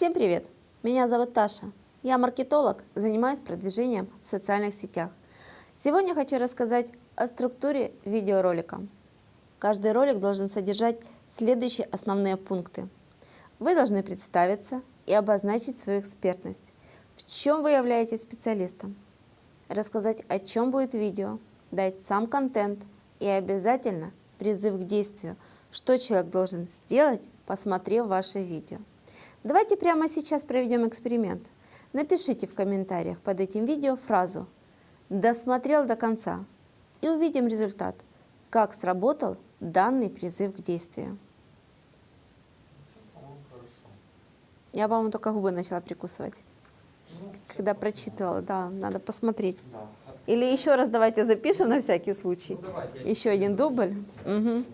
Всем привет! Меня зовут Таша. Я маркетолог, занимаюсь продвижением в социальных сетях. Сегодня хочу рассказать о структуре видеоролика. Каждый ролик должен содержать следующие основные пункты. Вы должны представиться и обозначить свою экспертность. В чем вы являетесь специалистом? Рассказать, о чем будет видео, дать сам контент и обязательно призыв к действию, что человек должен сделать, посмотрев ваше видео. Давайте прямо сейчас проведем эксперимент. Напишите в комментариях под этим видео фразу «Досмотрел до конца» и увидим результат, как сработал данный призыв к действию. Я, по-моему, только губы начала прикусывать, когда прочитывала. Да, надо посмотреть. Или еще раз давайте запишем на всякий случай. Еще один дубль. Мгм.